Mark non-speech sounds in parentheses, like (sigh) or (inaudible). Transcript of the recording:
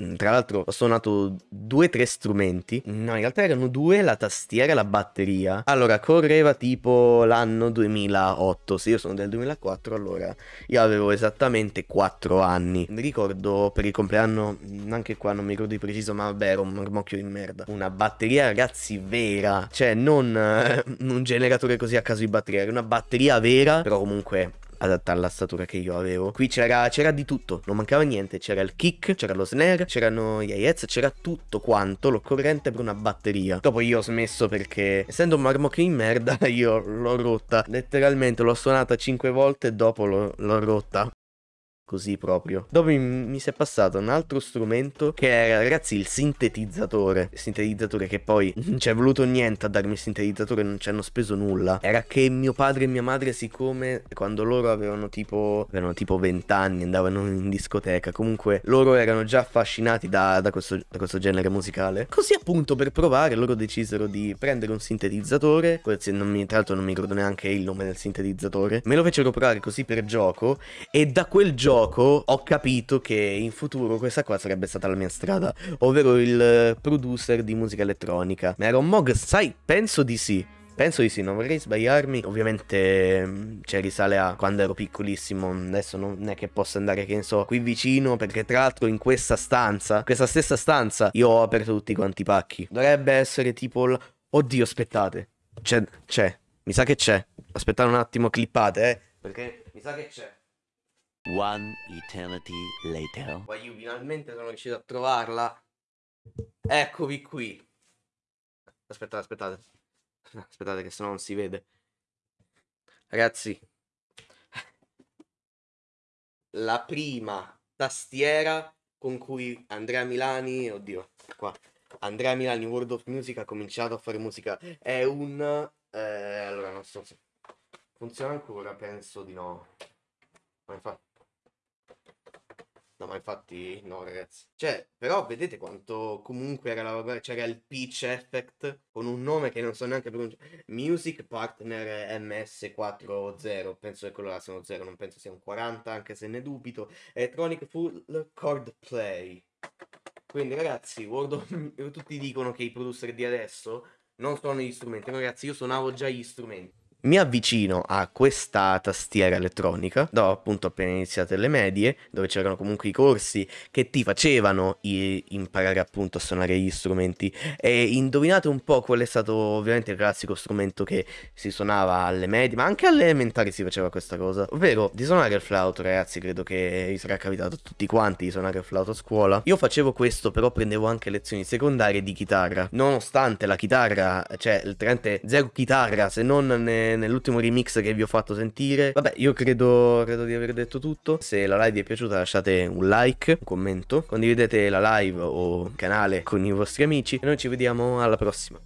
mm, tra l'altro ho suonato due o tre strumenti. No, in realtà erano due, la tastiera e la batteria. Allora, correva tipo l'anno 2008. Se io sono del 2004, allora io avevo esattamente 4 anni. Mi ricordo per il compleanno, mm, anche qua non mi ricordo di preciso, ma vabbè, era un marmocchio di merda. Una batteria, ragazzi, vera. Cioè, non eh, (laughs) un generatore così a caso di batteria, era una batteria vera, però comunque adatta alla statura che io avevo. Qui c'era, di tutto, non mancava niente. C'era il kick, c'era lo snare, c'erano gli hi c'era tutto quanto l'occorrente per una batteria. Dopo io ho smesso perché, essendo un marmocchio in merda, (laughs) io l'ho rotta. Letteralmente l'ho suonata 5 volte e dopo l'ho rotta così proprio. Dopo mi, mi, si è passato un altro strumento che era, ragazzi, il sintetizzatore. Il sintetizzatore che poi (laughs) non ci è voluto niente a darmi il sintetizzatore, non ci hanno speso nulla. Era che mio padre e mia madre, siccome quando loro avevano tipo, avevano tipo 20 anni, andavano in discoteca, comunque loro erano già affascinati da, da, questo, da questo genere musicale. Così appunto per provare loro decisero di prendere un sintetizzatore, non mi, tra l'altro non mi ricordo neanche il nome del sintetizzatore, me lo fecero provare così per gioco e da quel gioco gioco ho capito che in futuro questa qua sarebbe stata la mia strada, ovvero il producer di musica elettronica. Ma era un Mog, sai, penso di sì. Penso di sì, non vorrei sbagliarmi. Ovviamente mm, cioè, risale a quando ero piccolissimo. Adesso non è che posso andare, che ne so, qui vicino. Perché tra l'altro in questa stanza, questa stessa stanza, io ho aperto tutti quanti i pacchi. Dovrebbe essere tipo... L... Oddio, aspettate. C'è, c'è. Mi sa che c'è. Aspettate un attimo, clippate, eh. Perché mi sa che c'è. One eternity later. Poi io finalmente sono riuscito a trovarla. Eccovi qui. Aspettate, aspettate. Aspettate che sennò non si vede. Ragazzi. La prima tastiera con cui Andrea Milani, oddio, qua. Andrea Milani World of Music ha cominciato a fare musica. È un... Eh, allora, non so se... Funziona ancora? Penso di no. Ma infatti... No, ma infatti no, ragazzi. Cioè, però vedete quanto comunque era la c'era il pitch effect con un nome che non so neanche pronunciare. Music Partner MS40, penso che quello là sia uno 0, non penso sia un 40, anche se ne dubito. Electronic Full Chord Play. Quindi ragazzi, of... tutti dicono che i producer di adesso non sono gli strumenti, ragazzi, io suonavo già gli strumenti mi avvicino a questa tastiera elettronica, dopo appunto appena iniziate le medie, dove c'erano comunque i corsi che ti facevano imparare appunto a suonare gli strumenti e indovinate un po' qual è stato ovviamente il classico strumento che si suonava alle medie, ma anche alle elementari si faceva questa cosa, ovvero di suonare il flauto ragazzi, credo che vi sarà capitato a tutti quanti di suonare il flauto a scuola. Io facevo questo però prendevo anche lezioni secondarie di chitarra, nonostante la chitarra, cioè il Trente zero chitarra se non ne nell'ultimo remix che vi ho fatto sentire. Vabbè, io credo, credo di aver detto tutto. Se la live vi è piaciuta lasciate un like, un commento, condividete la live o il canale con i vostri amici e noi ci vediamo alla prossima.